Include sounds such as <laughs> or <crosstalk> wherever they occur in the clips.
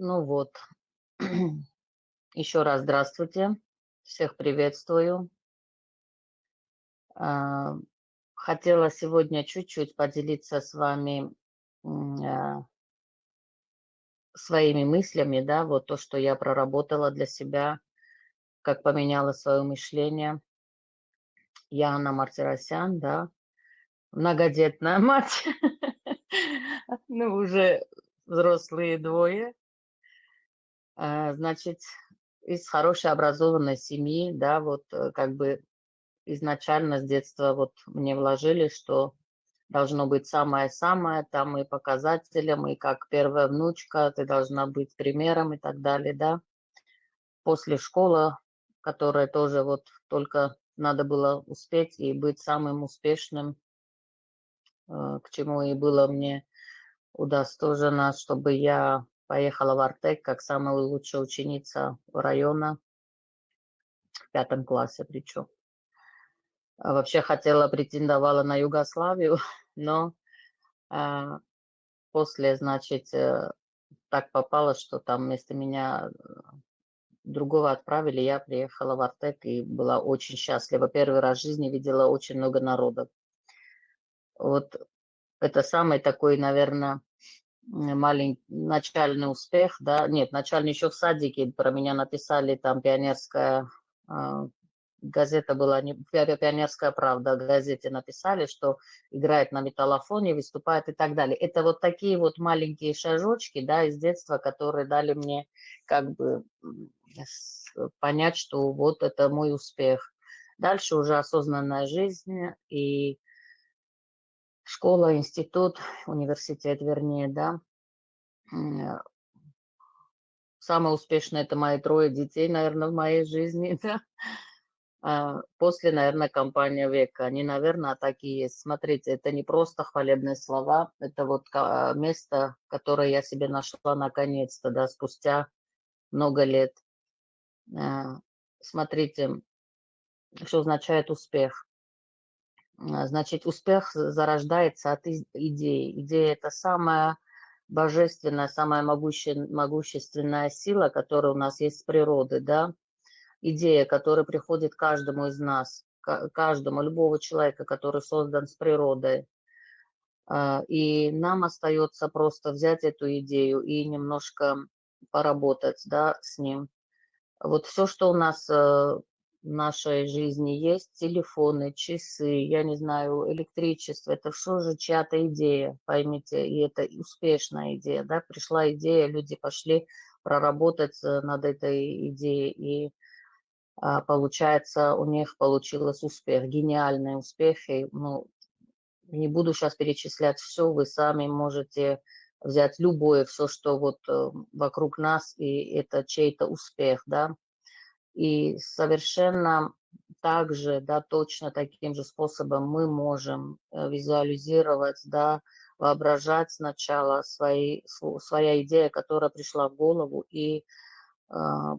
Ну вот, еще раз здравствуйте, всех приветствую. А, хотела сегодня чуть-чуть поделиться с вами а, своими мыслями, да, вот то, что я проработала для себя, как поменяла свое мышление. Я Анна Мартиросян, да, многодетная <laughs> мать, ну, уже взрослые двое. А, значит, из хорошей образованной семьи, да, вот э, как бы изначально с детства вот мне вложили, что должно быть самое-самое, там и показателем, и как первая внучка, ты должна быть примером и так далее, да. После школы, которая тоже вот только надо было успеть и быть самым успешным, э, к чему и было мне удостожено, чтобы я Поехала в Артек как самая лучшая ученица района, в пятом классе причем. А вообще хотела, претендовала на Югославию, <laughs> но а, после, значит, э, так попало, что там вместо меня э, другого отправили, я приехала в Артек и была очень счастлива. Первый раз в жизни видела очень много народов. Вот это самый такой, наверное, маленький начальный успех, да, нет, начальный еще в садике про меня написали, там пионерская э, газета была, не, пионерская правда, газете написали, что играет на металлофоне, выступает и так далее. Это вот такие вот маленькие шажочки, да, из детства, которые дали мне как бы понять, что вот это мой успех. Дальше уже осознанная жизнь и школа, институт, университет, вернее, да. Э, самое успешное – это мои трое детей, наверное, в моей жизни, <laughs> да. А, после, наверное, компания века. Они, наверное, такие есть. Смотрите, это не просто хвалебные слова, это вот место, которое я себе нашла наконец-то, да, спустя много лет. А, смотрите, что означает успех. А, значит, успех зарождается от идеи. Идея – это самая божественная, самая могущественная сила, которая у нас есть с природы, да, идея, которая приходит каждому из нас, каждому, любого человека, который создан с природой. А, и нам остается просто взять эту идею и немножко поработать да, с ним. Вот все, что у нас э, нашей жизни есть телефоны, часы, я не знаю, электричество, это все же чья-то идея, поймите, и это успешная идея, да, пришла идея, люди пошли проработать э, над этой идеей, и а, получается, у них получилось успех, гениальный успех, и, ну, не буду сейчас перечислять все, вы сами можете взять любое, все, что вот э, вокруг нас, и это чей-то успех, да, и совершенно также, да, точно таким же способом мы можем э, визуализировать, да, воображать сначала свои, своя идея, которая пришла в голову, и э,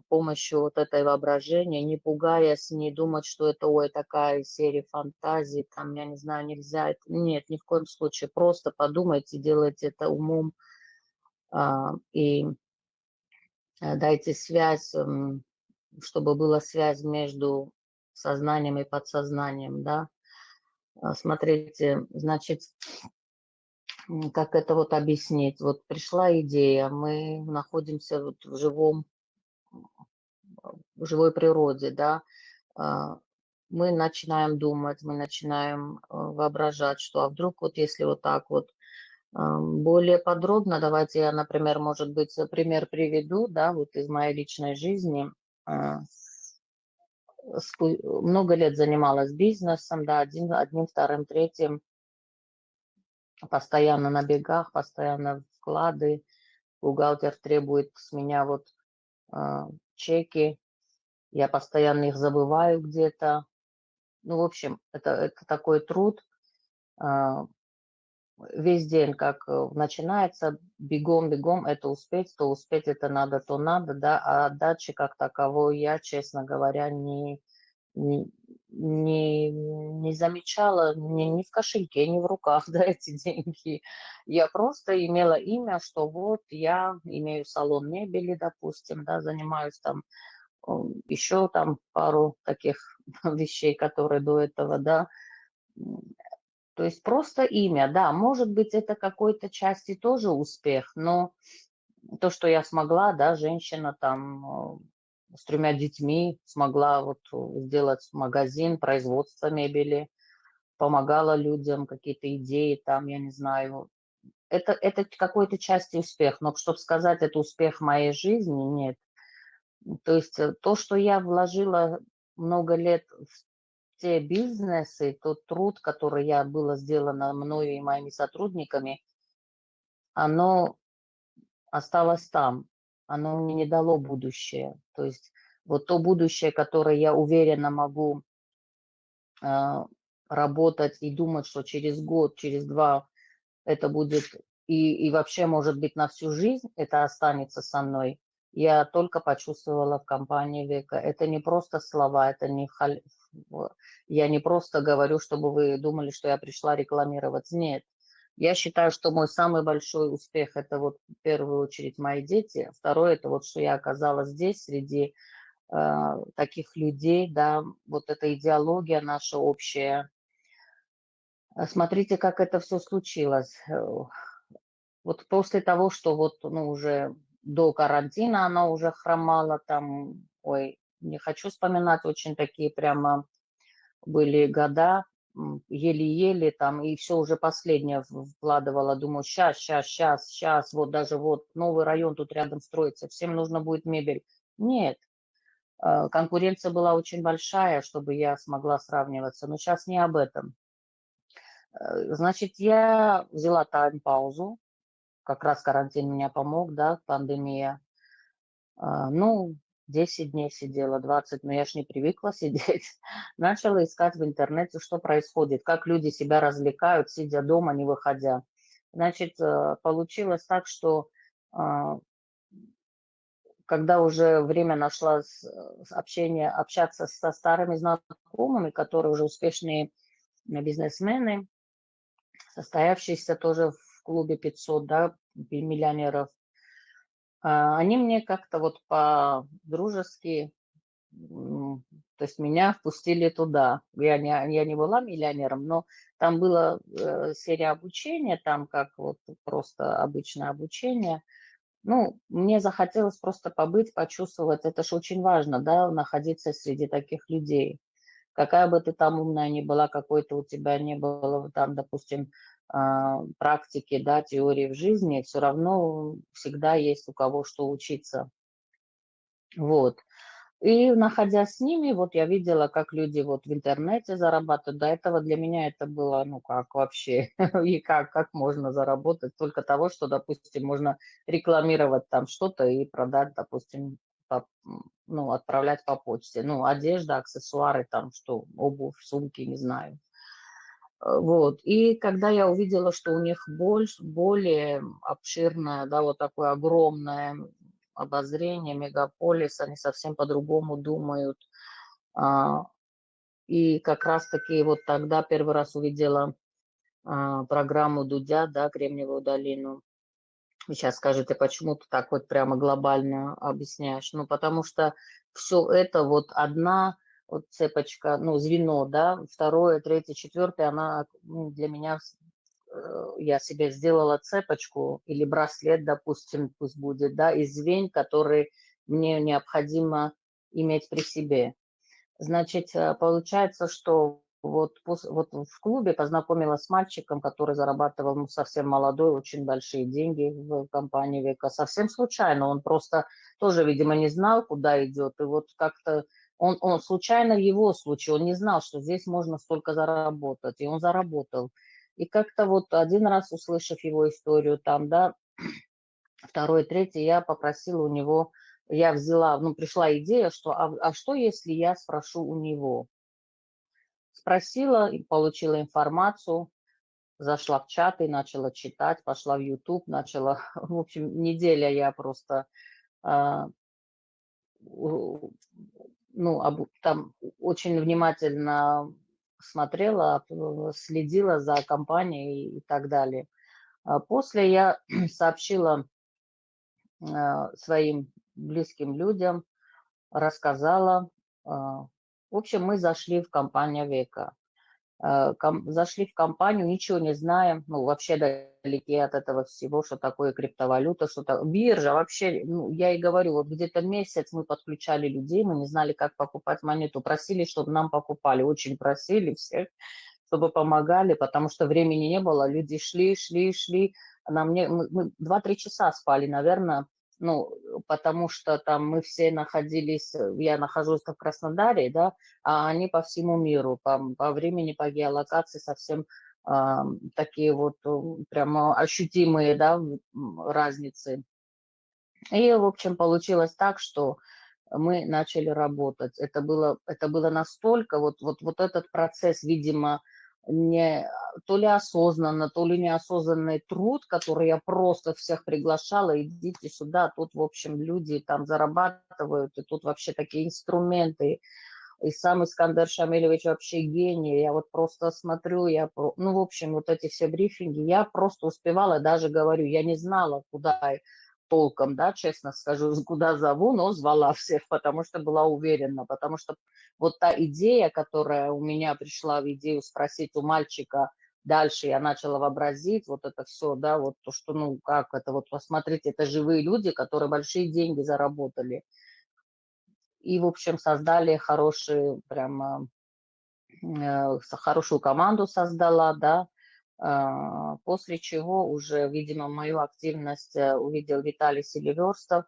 помощью вот этой воображения, не пугаясь, не думать, что это, ой, такая серия фантазий, там, я не знаю, нельзя. Нет, ни в коем случае. Просто подумайте, делайте это умом э, и дайте связь чтобы была связь между сознанием и подсознанием, да. А, смотрите, значит, как это вот объяснить? Вот пришла идея, мы находимся вот в живом, в живой природе, да, а, мы начинаем думать, мы начинаем а, воображать, что а вдруг вот если вот так вот более подробно, давайте я, например, может быть, пример приведу, да, вот из моей личной жизни. А, много лет занималась бизнесом, да, один, одним, вторым, третьим, постоянно на бегах, постоянно вклады, бухгалтер требует с меня вот э, чеки, я постоянно их забываю где-то. Ну, в общем, это, это такой труд, э, весь день, как э, начинается, бегом-бегом, это успеть, то успеть, это надо, то надо, да, а отдачи как таковой я, честно говоря, не, не, не, замечала ни, ни в кошельке, ни в руках, <laughs> да, эти деньги. Я просто имела имя, что вот я имею салон мебели, допустим, да, занимаюсь там еще там пару таких <laughs> вещей, которые до этого, да. То есть просто имя, да, может быть, это какой-то части тоже успех, но то, что я смогла, да, женщина там э, с тремя детьми смогла вот сделать магазин, производство мебели, помогала людям, какие-то идеи там, я не знаю. Это, это какой-то части успех, но чтобы сказать, это успех моей жизни, нет. То есть э, то, что я вложила много лет те бизнесы, тот труд, который я было сделано мною и моими сотрудниками, оно осталось там, оно мне не дало будущее. То есть вот то будущее, которое я уверенно могу э, работать и думать, что через год, через два это будет, и, и вообще, может быть, на всю жизнь это останется со мной, я только почувствовала в компании Века. Это не просто слова, это не... Я не просто говорю, чтобы вы думали, что я пришла рекламировать. Нет, я считаю, что мой самый большой успех – это вот в первую очередь мои дети. Второе – это вот, что я оказалась здесь среди э, таких людей, да, вот эта идеология наша общая. Э, смотрите, как это все случилось. Э, вот после того, что вот, ну, уже до карантина она уже хромала там, ой, не хочу вспоминать, очень такие прямо были года, еле-еле там, и все уже последнее вкладывала, думаю, сейчас, сейчас, сейчас, сейчас, вот даже вот новый район тут рядом строится, всем нужно будет мебель. Нет, э, конкуренция была очень большая, чтобы я смогла сравниваться, но сейчас не об этом. Э, значит, я взяла тайм-паузу, как раз карантин меня помог, да, пандемия. А, ну, 10 дней сидела, 20, но я ж не привыкла <laughs> сидеть. Начала искать в интернете, что происходит, как люди себя развлекают, сидя дома, не выходя. Значит, э, получилось так, что а, когда уже время нашла общение, общаться со старыми знакомыми, которые уже успешные бизнесмены, состоявшиеся тоже в клубе 500, да, миллионеров, а, они мне как-то вот по-дружески, то есть меня впустили туда. Я не, я не была миллионером, но там была э, серия обучения, там как вот просто обычное обучение. Ну, мне захотелось просто побыть, почувствовать, это же очень важно, да, находиться среди таких людей. Какая бы ты там умная ни была, какой-то у тебя не было там, допустим, практики, да, теории в жизни, все равно всегда есть у кого что учиться. Вот. И находясь с ними, вот я видела, как люди вот в интернете зарабатывают. До этого для меня это было, ну как вообще, <laughs> и как, как можно заработать только того, что, допустим, можно рекламировать там что-то и продать, допустим, по, ну, отправлять по почте. Ну, одежда, аксессуары, там что, обувь, сумки, не знаю. Э, вот. И когда я увидела, что у них больше, более обширное, да, вот такое огромное обозрение, мегаполис, они совсем по-другому думают. А, и как раз-таки вот тогда первый раз увидела а, программу Дудя, да, Кремниевую долину. Сейчас скажете, почему ты так вот прямо глобально объясняешь? Ну, потому что все это вот одна вот цепочка, ну, звено, да, второе, третье, четвертое, она ну, для меня, э, я себе сделала цепочку или браслет, допустим, пусть будет, да, из звень, которые мне необходимо иметь при себе. Значит, э, получается, что вот, вот в клубе познакомилась с мальчиком, который зарабатывал ну, совсем молодой, очень большие деньги в компании Века. Совсем случайно, он просто тоже, видимо, не знал, куда идет. И вот как-то он, он случайно в его случае, он не знал, что здесь можно столько заработать, и он заработал. И как-то вот один раз, услышав его историю там, да, <clears throat> второй, третий, я попросила у него, я взяла, ну, пришла идея, что, а, а что, если я спрошу у него? Спросила получила информацию, зашла в чат и начала читать, пошла в YouTube, начала, <laughs> в общем, неделя я просто а, ну, об, там очень внимательно смотрела, следила за компанией и так далее. А после я <clears throat> сообщила своим близким людям, рассказала. В общем, мы зашли в компанию Века. Э, зашли в компанию, ничего не знаем, ну, вообще далеки от этого всего, что такое криптовалюта, что то биржа, вообще, ну, я и говорю, вот где-то месяц мы подключали людей, мы не знали, как покупать монету, просили, чтобы нам покупали, очень просили всех, чтобы помогали, потому что времени не было, люди шли, шли, шли, нам не, мы, мы 2-3 часа спали, наверное, ну, потому что там мы все находились, э, я нахожусь в Краснодаре, да, а они по всему миру, по, по времени, по геолокации совсем э, такие вот прямо ощутимые, да, разницы. И, в общем, получилось так, что мы начали работать. Это было, это было настолько, вот, вот, вот этот процесс, видимо, не, то ли осознанно, то ли неосознанный труд, который я просто всех приглашала, идите сюда, тут, в общем, люди там зарабатывают, и тут вообще такие инструменты, и сам Искандер Шамилевич вообще гений, я вот просто смотрю, я, ну, в общем, вот эти все брифинги, я просто успевала, даже говорю, я не знала, куда толком, да, честно скажу, <laughs> куда зову, но звала всех, потому что была уверена, потому что вот та идея, которая у меня пришла в идею спросить у мальчика, дальше я начала вообразить вот это все, да, вот то, что, ну, как это, вот посмотрите, это живые люди, которые большие деньги заработали. И, в общем, создали хорошие, прямо, э, хорошую команду создала, да, после чего уже, видимо, мою активность э, увидел Виталий Селиверстов.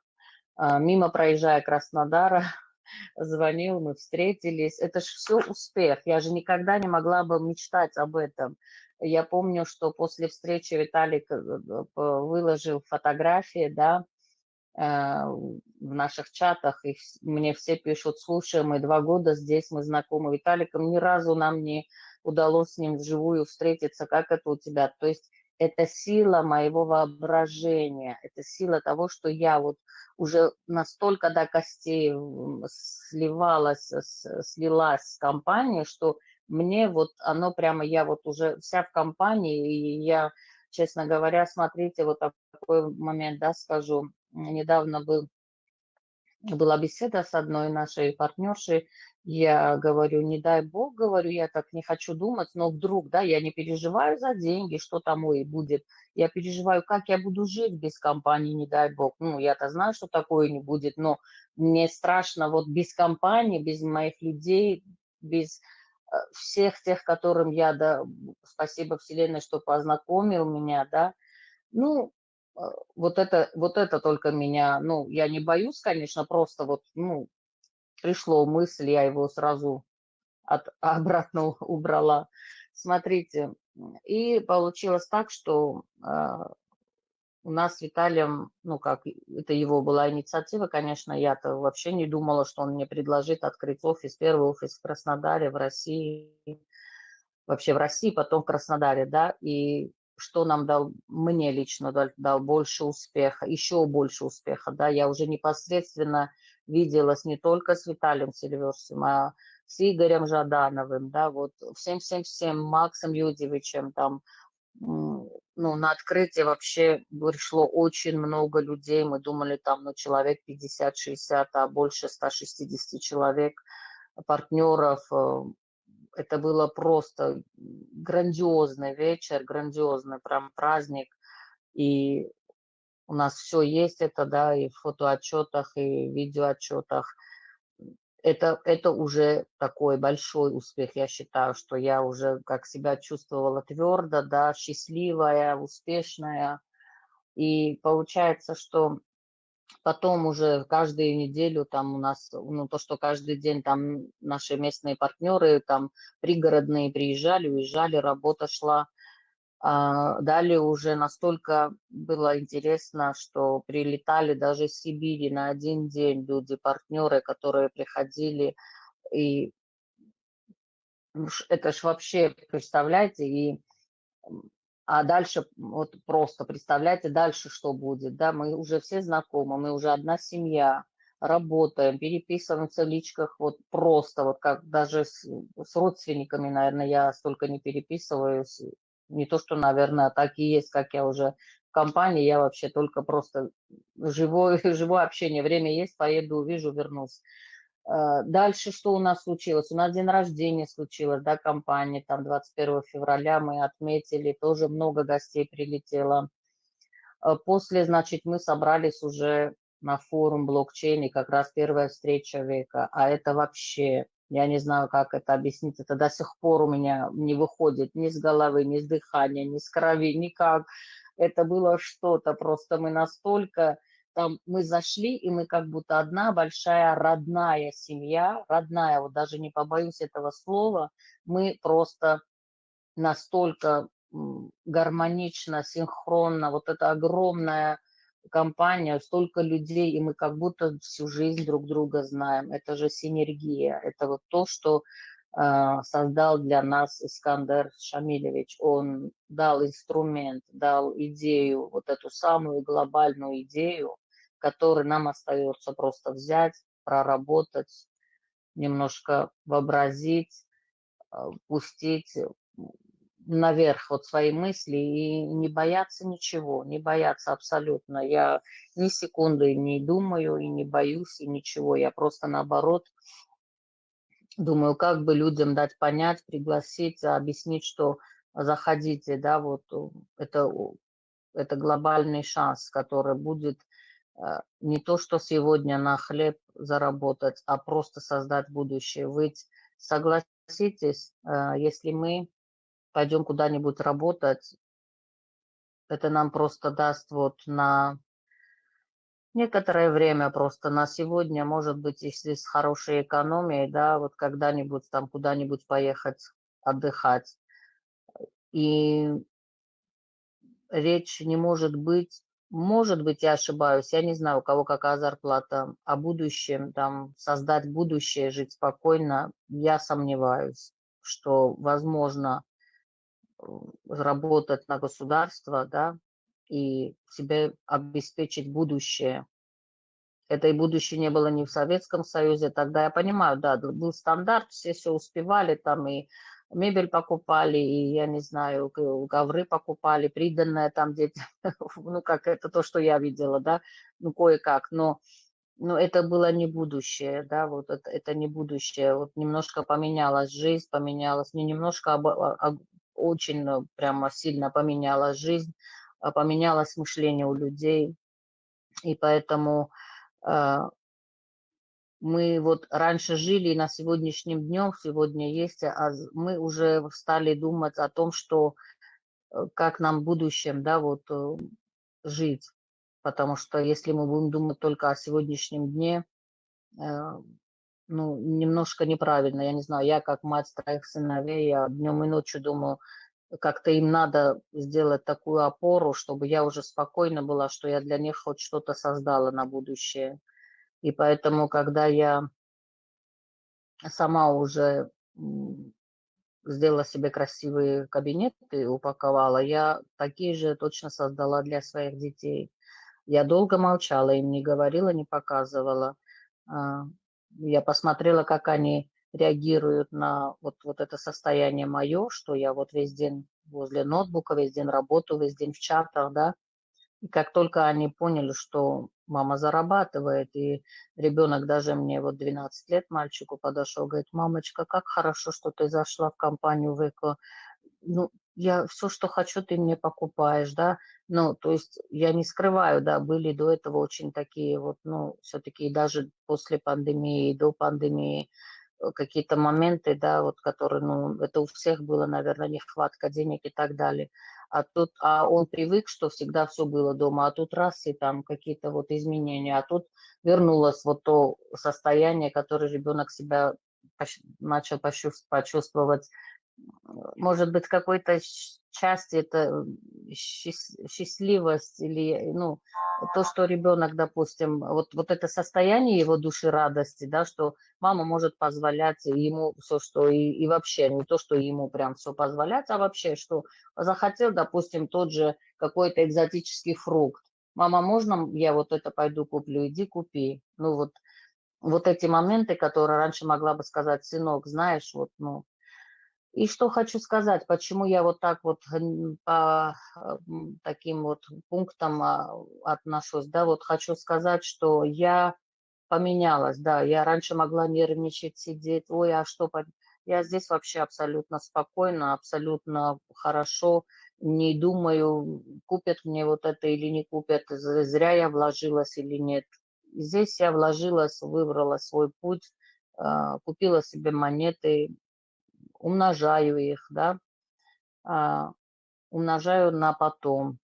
А, мимо проезжая Краснодара, <laughs> звонил, мы встретились. Это же все успех. Я же никогда не могла бы мечтать об этом. Я помню, что после встречи Виталик э, э, выложил фотографии, да, в наших чатах, и мне все пишут, слушай, мы два года здесь, мы знакомы Виталиком, ни разу нам не удалось с ним вживую встретиться, как это у тебя. То есть это сила моего воображения, это сила того, что я вот уже настолько до костей сливалась, слилась с компанией, что мне вот оно прямо, я вот уже вся в компании, и я, честно говоря, смотрите, вот такой момент, да, скажу, недавно был, была беседа с одной нашей партнершей, я говорю, не дай бог, говорю, я так не хочу думать, но вдруг, да, я не переживаю за деньги, что там и будет. Я переживаю, как я буду жить без компании, не дай бог. Ну, я-то знаю, что такое не будет, но мне страшно вот без компании, без моих людей, без э, всех тех, которым я, да, спасибо Вселенной, что познакомил меня, да. Ну, э, вот это, вот это только меня, ну, я не боюсь, конечно, просто вот, ну, пришло мысль, я его сразу от, <laughs> обратно убрала. Смотрите, и получилось так, что э, у нас с Виталием, ну как, это его была инициатива, конечно, я-то вообще не думала, что он мне предложит открыть офис, первый офис в Краснодаре, в России, вообще в России, потом в Краснодаре, да, и что нам дал, мне лично дал, дал больше успеха, еще больше успеха, да, я уже непосредственно виделась не только с Виталием Сильверсом, а с Игорем Жадановым, да, вот всем-всем-всем, Максом Юдевичем, там, ну, на открытие вообще пришло очень много людей, мы думали, там, ну, человек 50-60, а больше 160 человек, партнеров, это было просто грандиозный вечер, грандиозный прям праздник, и у нас все есть это, да, и в фотоотчетах, и в видеоотчетах. Это, это уже такой большой успех, я считаю, что я уже как себя чувствовала твердо, да, счастливая, успешная. И получается, что потом уже каждую неделю там у нас, ну, то, что каждый день там наши местные партнеры, там пригородные приезжали, уезжали, работа шла. А, далее уже настолько было интересно, что прилетали даже из Сибири на один день люди, партнеры, которые приходили. И это ж вообще, представляете, и а дальше вот просто представляете дальше, что будет, да, мы уже все знакомы, мы уже одна семья, работаем, переписываемся в личках вот просто, вот как даже с, с родственниками, наверное, я столько не переписываюсь. Не то, что, наверное, так и есть, как я уже в компании, я вообще только просто живое, <laughs> живое общение. Время есть, поеду, увижу, вернусь. Э, дальше что у нас случилось? У нас день рождения случилось, да, компания, там 21 февраля мы отметили, тоже много гостей прилетело. Э, после, значит, мы собрались уже на форум блокчейн, и как раз первая встреча века. А это вообще, я не знаю, как это объяснить, это до сих пор у меня не выходит ни с головы, ни с дыхания, ни с крови, никак. Это было что-то, просто мы настолько там мы зашли, и мы как будто одна большая родная семья, родная, вот даже не побоюсь этого слова, мы просто настолько гармонично, синхронно, вот эта огромная компания, столько людей, и мы как будто всю жизнь друг друга знаем. Это же синергия, это вот то, что э, создал для нас Искандер Шамилевич. Он дал инструмент, дал идею, вот эту самую глобальную идею, которую нам остается просто взять, проработать, немножко вообразить, э, пустить наверх вот свои мысли и не бояться ничего, не бояться абсолютно. Я ни секунды не думаю и не боюсь и ничего. Я просто наоборот думаю, как бы людям дать понять, пригласить, объяснить, что заходите, да, вот это, это глобальный шанс, который будет э, не то, что сегодня на хлеб заработать, а просто создать будущее. Вы согласитесь, э, если мы пойдем куда-нибудь работать, это нам просто даст вот на некоторое время просто на сегодня, может быть, если с хорошей экономией, да, вот когда-нибудь там куда-нибудь поехать отдыхать. И речь не может быть, может быть, я ошибаюсь, я не знаю, у кого какая зарплата, о будущем, там, создать будущее, жить спокойно, я сомневаюсь, что возможно работать на государство, да, и себе обеспечить будущее. Это и будущее не было ни в Советском Союзе, тогда. Я понимаю, да, был стандарт, все все успевали, там и мебель покупали, и, я не знаю, ковры покупали, приданное там дети, <laughs> ну, как это то, что я видела, да, ну, кое-как, но, но это было не будущее, да, вот это, это не будущее, вот немножко поменялась жизнь, поменялась, не немножко, а, а очень э, прямо сильно поменялась жизнь, а, поменялось мышление у людей. И поэтому э, мы вот раньше жили, и на сегодняшнем днем, сегодня есть, а мы уже стали думать о том, что э, как нам в будущем, да, вот жить. Потому что если мы будем думать только о сегодняшнем дне, ну, немножко неправильно. Я не знаю, я как мать троих сыновей, я днем и ночью думаю, как-то им надо сделать такую опору, чтобы я уже спокойна была, что я для них хоть что-то создала на будущее. И поэтому, когда я сама уже сделала себе красивые кабинеты, упаковала, я такие же точно создала для своих детей. Я долго молчала, им не говорила, не показывала. Я посмотрела, как они реагируют на вот, вот это состояние мое, что я вот весь день возле ноутбука, весь день работаю, весь день в чатах, да. И как только они поняли, что мама зарабатывает, и ребенок даже мне вот 12 лет, мальчику подошел, говорит, мамочка, как хорошо, что ты зашла в компанию Веко. Ну, я все, что хочу, ты мне покупаешь, да. Ну, то есть я не скрываю, да, были до этого очень такие вот, ну, все-таки даже после пандемии, до пандемии, э, какие-то моменты, да, вот, которые, ну, это у всех было, наверное, нехватка денег и так далее. А тут, а он привык, что всегда все было дома, а тут раз и там какие-то вот изменения, а тут вернулось вот то состояние, которое ребенок себя начал почувствовать может быть, какой-то части это счастливость или, ну, то, что ребенок, допустим, вот, вот это состояние его души радости, да, что мама может позволять ему все, что и, и вообще, не то, что ему прям все позволять, а вообще, что захотел, допустим, тот же какой-то экзотический фрукт. Мама, можно я вот это пойду куплю? Иди купи. Ну вот, вот эти моменты, которые раньше могла бы сказать, сынок, знаешь, вот, ну, и что хочу сказать, почему я вот так вот по таким вот пунктам а, отношусь, да, вот хочу сказать, что я поменялась, да, я раньше могла нервничать, сидеть, ой, а что, я здесь вообще абсолютно спокойно, абсолютно хорошо, не думаю, купят мне вот это или не купят, зря я вложилась или нет. Здесь я вложилась, выбрала свой путь, а, купила себе монеты, умножаю их, да, а, умножаю на потом.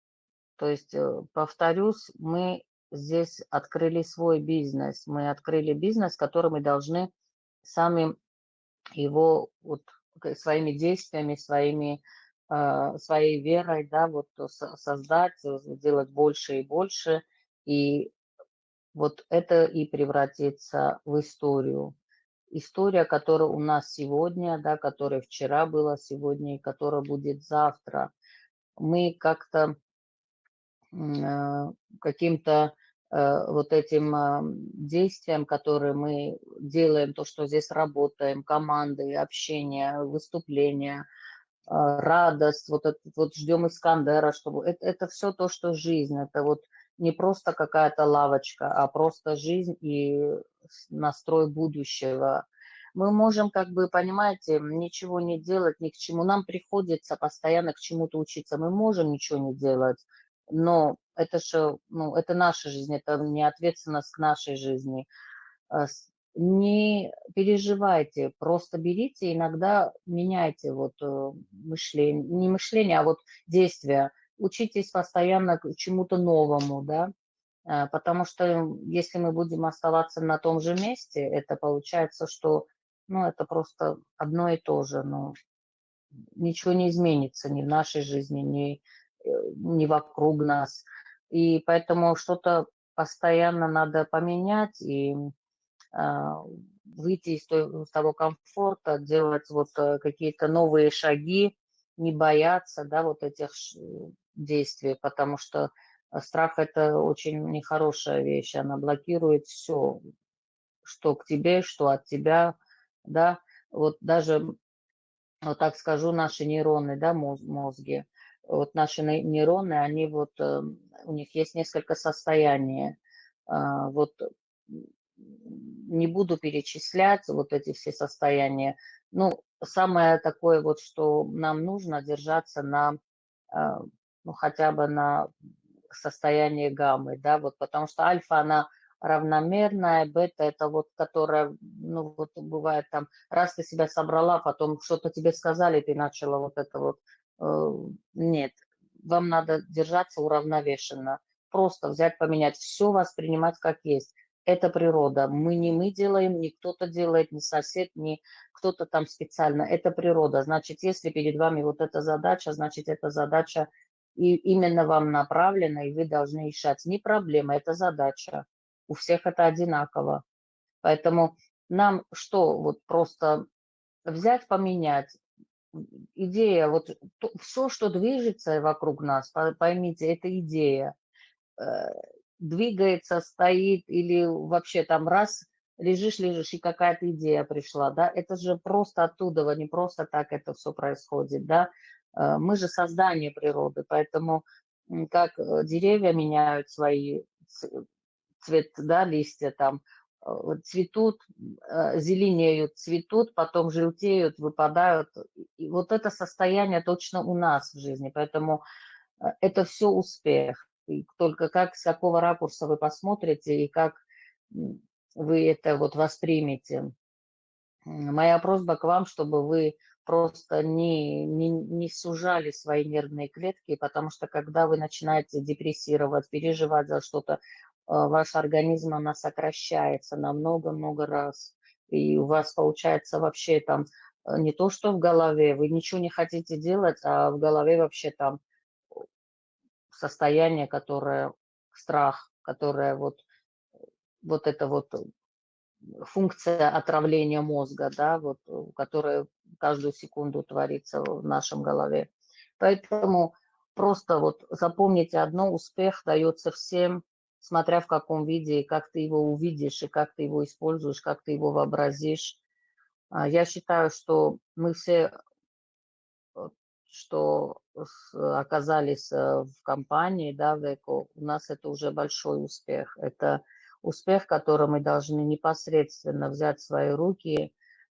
То есть, э, повторюсь, мы здесь открыли свой бизнес. Мы открыли бизнес, который мы должны сами его вот своими действиями, своими, э, своей верой, да, вот создать, сделать больше и больше. И вот это и превратится в историю история, которая у нас сегодня, да, которая вчера была, сегодня и которая будет завтра. Мы как-то э, каким-то э, вот этим э, действием, которые мы делаем, то, что здесь работаем, команды, общение, выступления, радость, вот, это, вот ждем Искандера, чтобы это, это все то, что жизнь, это вот не просто какая-то лавочка, а просто жизнь и настрой будущего. Мы можем, как бы, понимаете, ничего не делать, ни к чему. Нам приходится постоянно к чему-то учиться. Мы можем ничего не делать, но это же, ну, это наша жизнь, это не ответственность нашей жизни. А не переживайте, просто берите, иногда меняйте вот э, мышление, не мышление, а вот действия учитесь постоянно чему-то новому, да, а, потому что если мы будем оставаться на том же месте, это получается, что, ну, это просто одно и то же, но ничего не изменится ни в нашей жизни, ни, э, ни вокруг нас. И поэтому что-то постоянно надо поменять и э, выйти из того комфорта, делать вот э, какие-то новые шаги, не бояться, да, вот этих действий, потому что э, страх – это очень нехорошая вещь, она блокирует все, что к тебе, что от тебя, да, вот даже, вот так скажу, наши нейроны, да, мозги, вот наши нейроны, они вот, э, у них есть несколько состояний, а, вот не буду перечислять вот эти все состояния, ну, самое такое вот, что нам нужно держаться на а, ну, хотя бы на состояние гаммы, да, вот потому что альфа, она равномерная, бета это вот, которая, ну, вот бывает там, раз ты себя собрала, потом что-то тебе сказали, ты начала вот это вот, э, нет, вам надо держаться уравновешенно, просто взять, поменять, все воспринимать как есть. Это природа. Мы не мы делаем, не кто-то делает, не сосед, не кто-то там специально. Это природа. Значит, если перед вами вот эта задача, значит, эта задача и именно вам направлено, и вы должны решать. Не проблема, это задача. У всех это одинаково. Поэтому нам что, вот просто взять, поменять. Идея, вот то, все, что движется вокруг нас, поймите, это идея. Э, двигается, стоит или вообще там раз лежишь, лежишь, и какая-то идея пришла, да, это же просто оттуда, не просто так это все происходит, да, мы же создание природы, поэтому как э, деревья меняют свои цвет, да, листья там, э, цветут, зеленеют, цветут, потом желтеют, выпадают. И вот это состояние точно у нас в жизни, поэтому это все успех. И только как, с какого ракурса вы посмотрите и как вы это вот воспримете. Моя просьба к вам, чтобы вы просто не, не, не сужали свои нервные клетки, потому что когда вы начинаете депрессировать, переживать за что-то, э, ваш организм, она сокращается на много-много раз. И у вас получается вообще там э, не то, что в голове, вы ничего не хотите делать, а в голове вообще там состояние, которое страх, которое вот, вот это вот функция отравления мозга, да, вот, которая каждую секунду творится в нашем голове. Поэтому просто вот запомните одно, успех дается всем смотря в каком виде, и как ты его увидишь, и как ты его используешь, как ты его вообразишь. А, я считаю, что мы все, что оказались э, в компании, да, в ЭКО, у нас это уже большой успех. Это успех, который мы должны непосредственно взять в свои руки,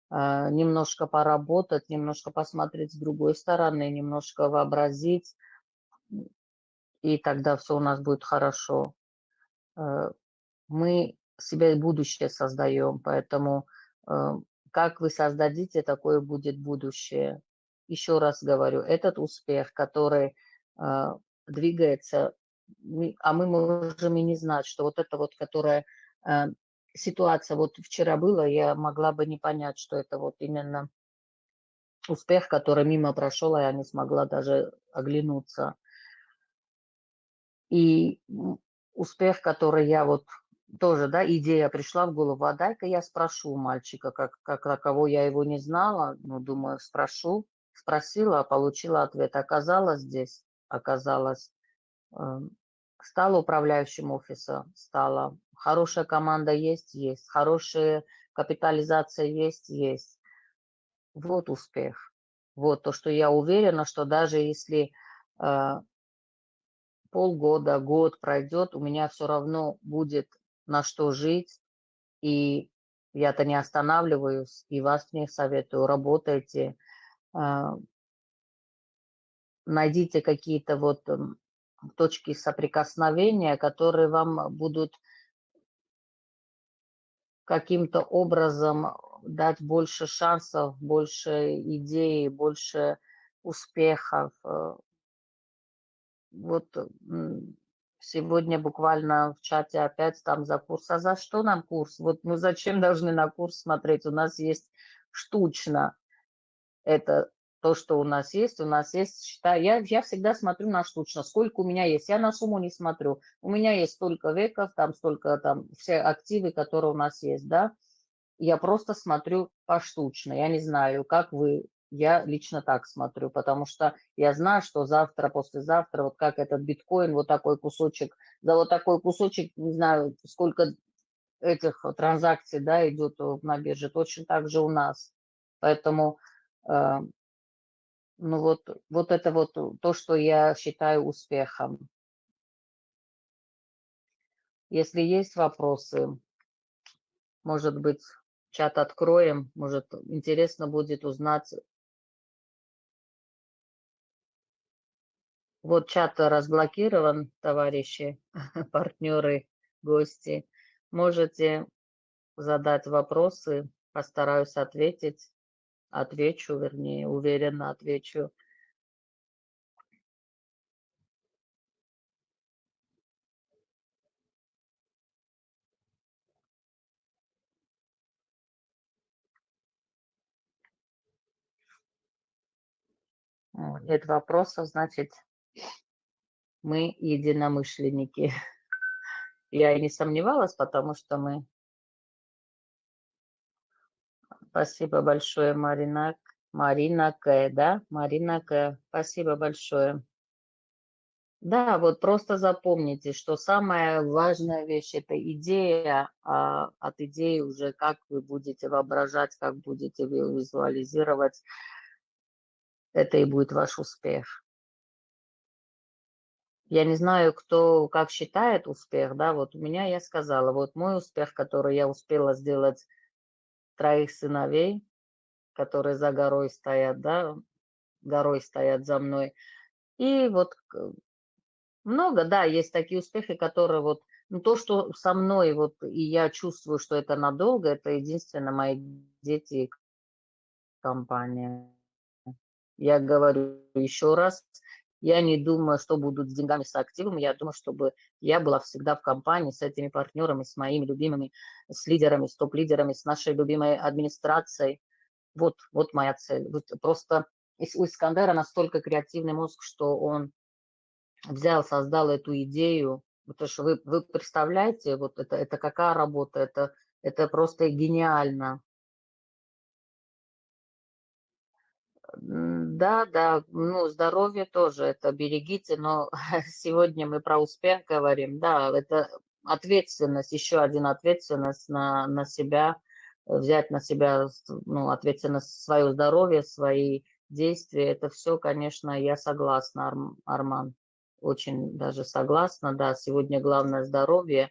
а, немножко поработать, немножко посмотреть с другой стороны, немножко вообразить, и тогда все у нас будет хорошо. Э, мы себе будущее создаем, поэтому э, как вы создадите, такое будет будущее. Еще раз говорю, этот успех, который э, двигается, а мы можем и не знать, что вот это вот, которая ситуация вот вчера была, я могла бы не понять, что это вот именно успех, который мимо прошел, а я не смогла даже оглянуться. И успех, который я вот тоже, да, идея пришла в голову, а дай-ка я спрошу мальчика, как, как кого я его не знала, ну, думаю, спрошу, спросила, получила ответ. Оказалось здесь, оказалось, э, стала управляющим офиса, стала. Хорошая команда есть, есть. Хорошая капитализация есть, есть. Вот успех. Вот то, что я уверена, что даже если э, полгода, год пройдет, у меня все равно будет на что жить, и я-то не останавливаюсь, и вас не советую, работайте, а, найдите какие-то вот точки соприкосновения, которые вам будут каким-то образом дать больше шансов, больше идей, больше успехов, э, вот сегодня буквально в чате опять там за курс. А за что нам курс? Вот мы зачем должны на курс смотреть? У нас есть штучно. Это то, что у нас есть. У нас есть, считаю, я, я всегда смотрю на штучно. Сколько у меня есть. Я на сумму не смотрю. У меня есть столько веков, там столько, там все активы, которые у нас есть, да. Я просто смотрю поштучно. Я не знаю, как вы я лично так смотрю, потому что я знаю, что завтра, послезавтра, вот как этот биткоин, вот такой кусочек, за вот такой кусочек, не знаю, сколько этих транзакций, да, идет на бирже, точно так же у нас. Поэтому, э, ну вот, вот это вот то, что я считаю успехом. Если есть вопросы, может быть, чат откроем, может, интересно будет узнать Вот чат разблокирован, товарищи, <laughs> партнеры, гости. Можете задать вопросы, постараюсь ответить. Отвечу, вернее, уверенно отвечу. Нет вопросов, значит, мы единомышленники. <laughs> Я и не сомневалась, потому что мы... Спасибо большое, Марина. Марина К, да? Марина К. Спасибо большое. Да, вот просто запомните, что самая важная вещь – это идея, а от идеи уже как вы будете воображать, как будете визуализировать, это и будет ваш успех я не знаю, кто как считает успех, да, вот у меня я сказала, вот мой успех, который я успела сделать троих сыновей, которые за горой стоят, да, горой стоят за мной. И вот много, да, есть такие успехи, которые вот, ну, то, что со мной, вот, и я чувствую, что это надолго, это единственно мои дети и компания. Я говорю еще раз, я не думаю, что будут с деньгами, с активами. Я думаю, чтобы я была всегда в компании с этими партнерами, с моими любимыми, с лидерами, с топ-лидерами, с нашей любимой администрацией. Вот, вот моя цель. Вот просто у Искандера настолько креативный мозг, что он взял, создал эту идею. Потому что вы, вы представляете, вот это, это какая работа, это, это просто гениально. Да, да, ну, здоровье тоже, это берегите, но <laughs> сегодня мы про успех говорим, да, это ответственность, еще один ответственность на, на себя, взять на себя ну, ответственность свое здоровье, свои действия. Это все, конечно, я согласна, Арман. Очень даже согласна, да, сегодня главное здоровье.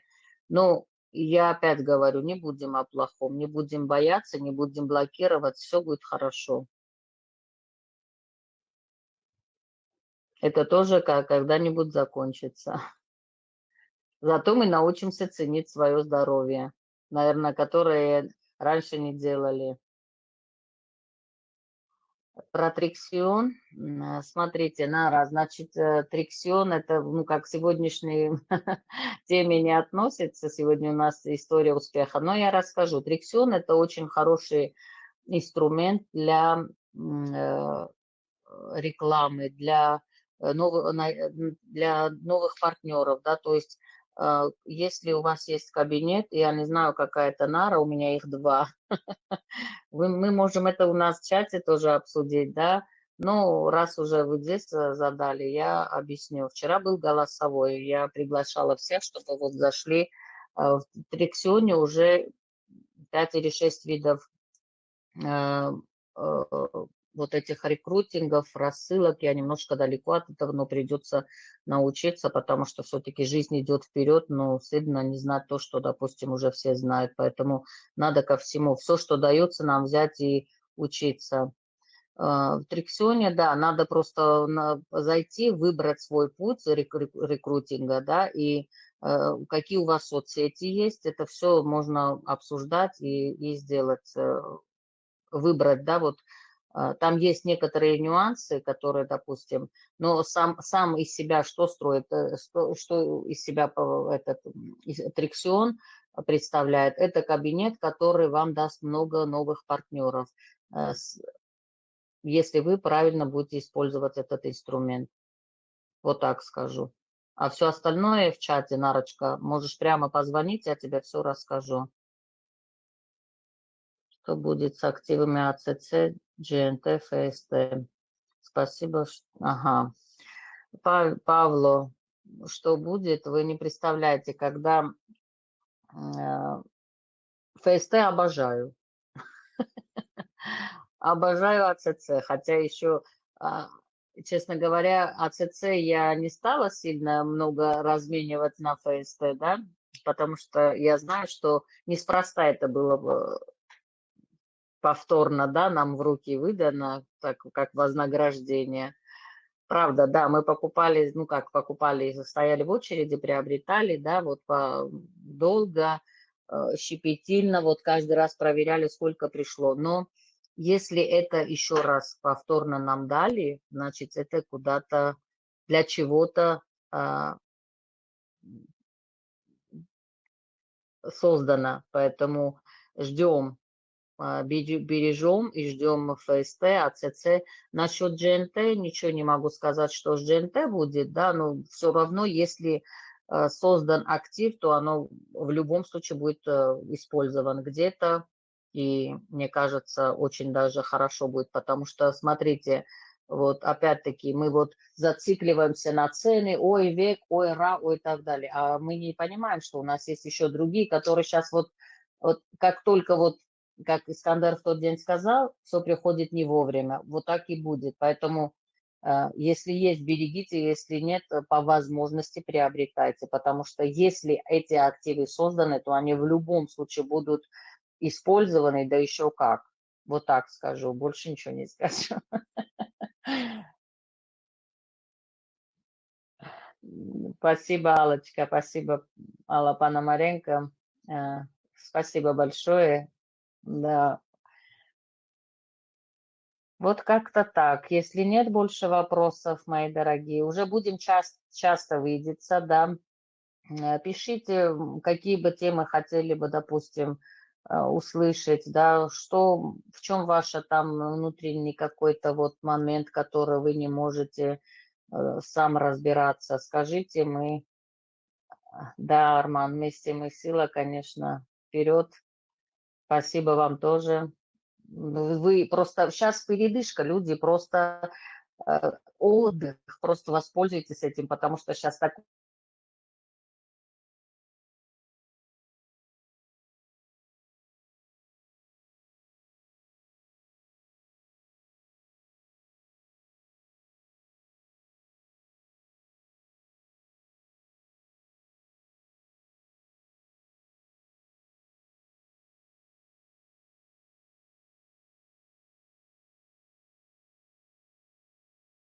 Ну, я опять говорю, не будем о плохом, не будем бояться, не будем блокировать, все будет хорошо. Это тоже когда-нибудь закончится. Зато мы научимся ценить свое здоровье, наверное, которое раньше не делали. Про триксион. Смотрите, Нара, значит, э, триксион это, ну, как к сегодняшней <laughs> теме не относится. Сегодня у нас история успеха. Но я расскажу. Триксион это очень хороший инструмент для э, рекламы, для, новых, для новых партнеров, да, то есть если у вас есть кабинет, я не знаю, какая это нара, у меня их два, <laughs> мы можем это у нас в чате тоже обсудить, да, но раз уже вы здесь э, задали, я объясню. Вчера был голосовой, я приглашала всех, чтобы вот зашли. Э, в Триксионе уже 5 или 6 видов э, вот этих рекрутингов, рассылок. Я немножко далеко от этого, но придется научиться, потому что все-таки жизнь идет вперед, но стыдно не знать то, что, допустим, уже все знают. Поэтому надо ко всему, все, что дается нам взять и учиться. А, в Триксионе, да, надо просто зайти, выбрать свой путь рекрутинга, да, и э, какие у вас соцсети есть, это все можно обсуждать и, и сделать, э, выбрать, да, вот там есть некоторые нюансы, которые, допустим, но сам, сам из себя что строит, э, что, что из себя этот триксион представляет, это кабинет, который вам даст много новых партнеров, э, если вы правильно будете использовать этот инструмент. Вот так скажу. А все остальное в чате, Нарочка, можешь прямо позвонить, я тебе все расскажу. Что будет с активами АЦЦ, ГНТ, ФСТ? Спасибо. Ага. Павло, что будет, вы не представляете, когда э, ФСТ обожаю. <laughs> Обожаю АЦЦ, хотя еще, а, честно говоря, АЦЦ я не стала сильно много разменивать на ФСТ, да, потому что я знаю, что неспроста это было повторно, да, нам в руки выдано, так как вознаграждение. Правда, да, мы покупали, ну как покупали, стояли в очереди, приобретали, да, вот по, долго, э, щепетильно, вот каждый раз проверяли, сколько пришло. Но если это еще раз повторно нам дали, значит, это куда-то для чего-то а, создано. Поэтому ждем а, бережем и ждем ФСТ, АЦЦ. Насчет GNT ничего не могу сказать, что с GNT будет, да, но все равно, если а, создан актив, то оно в любом случае будет э, использован где-то, и мне кажется, очень даже хорошо будет, потому что, смотрите, вот опять-таки мы вот зацикливаемся на цены, ой, век, ой, ра, ой, и так далее, а мы не понимаем, что у нас есть еще другие, которые сейчас вот, вот как только вот как Искандер в тот день сказал, все приходит не вовремя. Вот так и будет. Поэтому, э, если есть, берегите, если нет, э, по возможности приобретайте. Потому что если эти активы созданы, то они в любом случае будут использованы, да еще как. Вот так скажу, больше ничего не скажу. <laughs> Спасибо, Аллочка, спасибо, Алла Пономаренко. Э, спасибо большое. Да. Вот как-то так. Если нет больше вопросов, мои дорогие, уже будем часто, часто видеться, да. Э, пишите, какие бы темы хотели бы, допустим, э, услышать, да, что, в чем ваш там внутренний какой-то вот момент, который вы не можете э, сам разбираться. Скажите, мы, да, Арман, вместе мы сила, конечно, вперед. Спасибо вам тоже. Вы просто сейчас передышка, люди просто э, отдых, просто воспользуйтесь этим, потому что сейчас такой